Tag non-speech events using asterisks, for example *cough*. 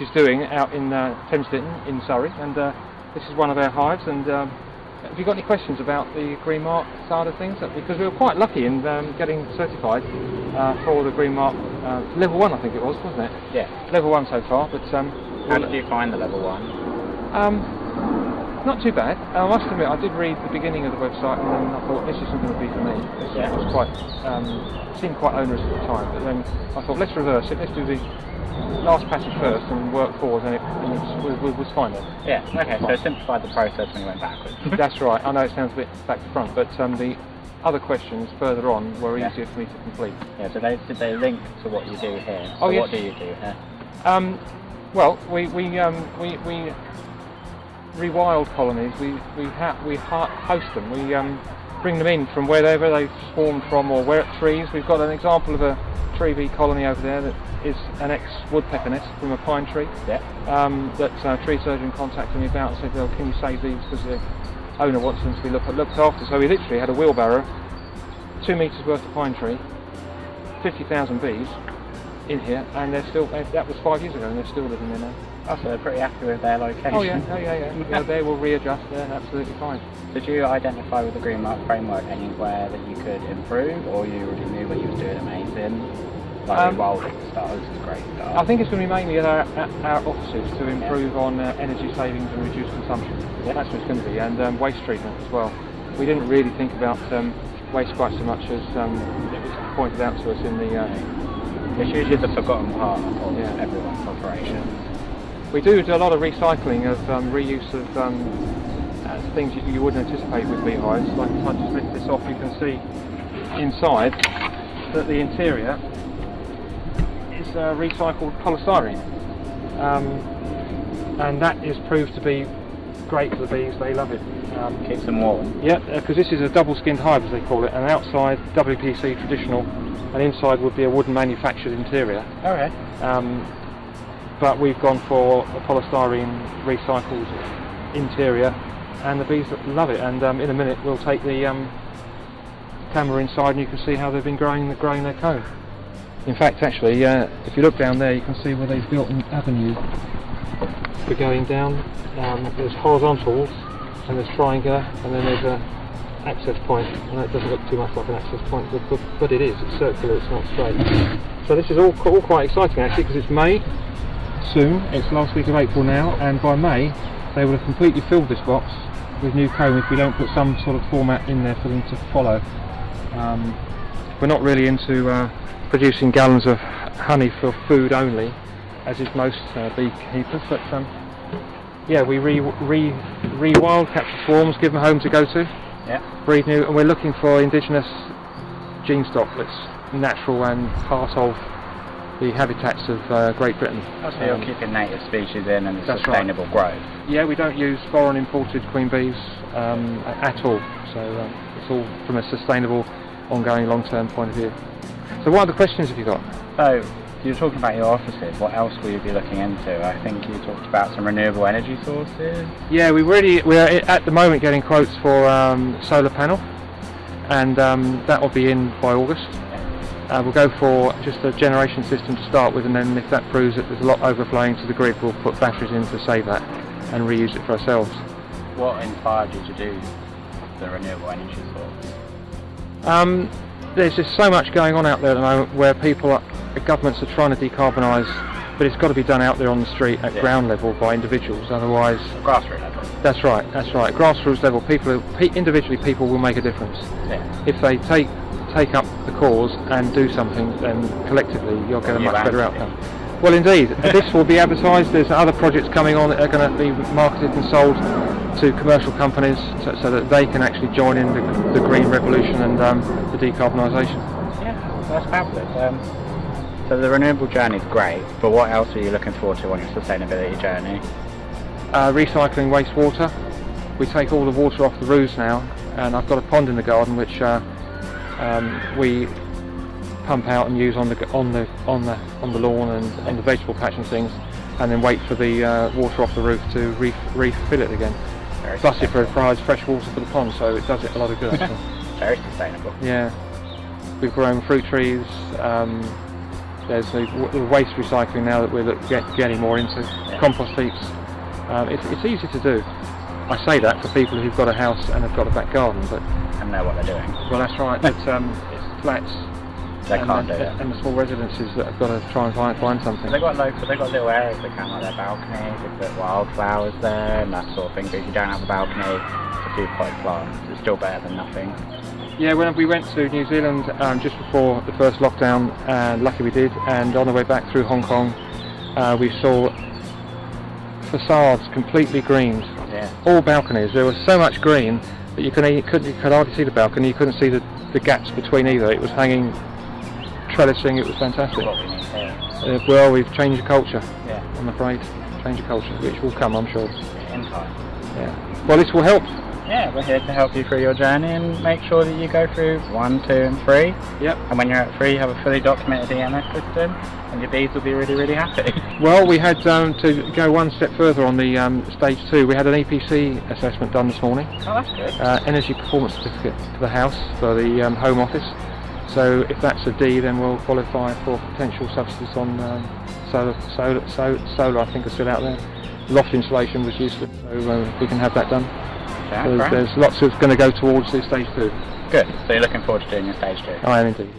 Is doing out in uh, Thames Ditton in Surrey, and uh, this is one of our hives. And um, have you got any questions about the Green Mark side of things? Because we were quite lucky in um, getting certified uh, for the Green Mark uh, level one, I think it was, wasn't it? Yeah. Level one so far, but um, How did you find the level one? um, not too bad. I must admit, I did read the beginning of the website, and then I thought this isn't going to be for me. This Yeah. was quite um, seemed quite onerous at the time, but then I thought let's reverse it. Let's do the last passage first and work forward, and it, and we, we was fine then. Yeah. Okay. So it simplified the process when you went backwards. *laughs* That's right. I know it sounds a bit back to front, but um, the other questions further on were Yeah. easier for me to complete. yeah. So they did they link to what you do here? Oh, yes. What do you do here? Um, well, we we um, we, we rewild colonies. We we ha- we ha- host them. We um, bring them in from wherever they've swarmed from, or where at trees. We've got an example of a tree bee colony over there that is an ex-woodpecker nest from a pine tree. Yeah. Um, that uh, tree surgeon contacted me about and said, "Well, can you save these because the owner wants them to be look- looked after." So we literally had a wheelbarrow, two meters worth of pine tree, fifty thousand bees in here, and they're still. That was five years ago, and they're still living there now. Oh, so they're pretty happy with their location. Oh yeah, oh yeah, yeah. *laughs* yeah they will readjust. They're absolutely fine. Did you identify with the Green Mark framework anywhere that you could improve, or you already knew what you were doing amazing? Like Um, stuff, this is great stuff. I think it's going to be mainly at our, at our offices to improve on uh, energy savings and reduce consumption. Yeah. That's what it's going to be, and um, waste treatment as well. We didn't really think about um, waste quite so much as um, it was pointed out to us in the. Uh, It's usually the forgotten part of Yeah. everyone's operations. We do do a lot of recycling of um, reuse of um, uh, things you, you wouldn't anticipate with beehives. Like if I just lift this off, you can see inside that the interior is uh, recycled polystyrene, um, and that is proved to be great for the bees. They love it. Um, Keeps them warm. yeah, because this is a double-skinned hive, as they call it, and outside WPC traditional, and inside would be a wooden manufactured interior. Okay. Um, but we've gone for a polystyrene recycled interior, and the bees love it. And um, in a minute, we'll take the um, camera inside, and you can see how they've been growing, growing their comb. In fact, actually, uh, if you look down there, you can see where they've built an avenue for going down. Um, there's horizontals, and there's triangular, and then there's a access point. And it doesn't look too much like an access point, but, but, it is. It's circular. It's not straight. So this is all, all quite exciting actually, because it's May soon. It's last week of April now, and by May they will have completely filled this box with new comb if we don't put some sort of format in there for them to follow. Um, we're not really into uh, producing gallons of honey for food only, as is most uh, beekeepers, but um, yeah, we re, re, re-wild capture swarms, give them a home to go to, Yeah. breed new, and we're looking for indigenous gene stock that's natural and part of the habitats of uh, Great Britain. So you're Um, keeping native species in and That's right. sustainable growth. Yeah, we don't use foreign imported queen bees um, at all. So um, it's all from a sustainable, ongoing, long-term point of view. So what other questions have you got? So you were talking about your offices. What else will you be looking into? I think you talked about some renewable energy sources. Yeah, we really we're at the moment getting quotes for um, solar panel, and um, that will be in by August. Uh, we'll go for just a generation system to start with, and then if that proves that there's a lot overflowing to the grid, we'll put batteries in to save that and reuse it for ourselves. What inspired you to do the renewable energy source? Um, there's just so much going on out there at the moment where people, are, governments are trying to decarbonise, but it's got to be done out there on the street at Yeah. ground level by individuals. Otherwise, Grassroots level. that's right, that's right. Grassroots level, people, individually, people will make a difference. Yeah. If they take take up the cause and do something, then collectively you'll get a much better outcome. Well, indeed, this will be advertised. There's other projects coming on that are going to be marketed and sold to commercial companies so, so that they can actually join in the, the green revolution and um, the decarbonisation. Yeah, that's fabulous. Um, so the renewable journey is great, but what else are you looking forward to on your sustainability journey? Uh, recycling wastewater. We take all the water off the roofs now, and I've got a pond in the garden which uh, um, we pump out and use on the on the on the on the lawn and on the vegetable patch and things, and then wait for the uh, water off the roof to re- refill it again. Very Plus, it provides fresh water for the pond, so it does it a lot of good. *laughs* Very sustainable. yeah, we've grown fruit trees, um, There's the, w- the waste recycling now that we're get, getting more into. Compost heaps. Um, it's, it's easy to do. I say that for people who've got a house and have got a back garden, but And know what they're doing. well, that's right. But um, it's flats They and, can't the, do it. and the small residences that have got to try and find, find something. They've got local, they've got little areas they can, like their balconies, they put wildflowers there and that sort of thing. But if you don't have a balcony, a few potted plants, it's still better than nothing. Yeah, when we went to New Zealand um, just before the first lockdown, and lucky we did, and on the way back through Hong Kong, uh, we saw facades completely greened, Yeah. all balconies. There was so much green that you, couldn't, you, couldn't, you could hardly see the balcony, you couldn't see the, the gaps between either. It was hanging, trellising, it was fantastic. What we need here. Uh, well, we've changed the culture, Yeah. I'm afraid. Change the culture, which will come, I'm sure. Yeah. Well, this will help. Yeah, we're here to help you through your journey and make sure that you go through one, two, and three. Yep. And when you're at three, you have a fully documented EMS system, and your bees will be really, really happy. *laughs* Well, we had um, to go one step further on the um, stage two. We had an EPC assessment done this morning, oh, that's good. uh, energy performance certificate for the house for the um, home office. So if that's a D, then we'll qualify for potential subsidies on um, solar, solar, so, solar. I think are still out there. Loft insulation was useless, so uh, we can have that done. Great. there's lots of going to go towards this stage two. Good. So you're looking forward to doing your stage two. I am indeed.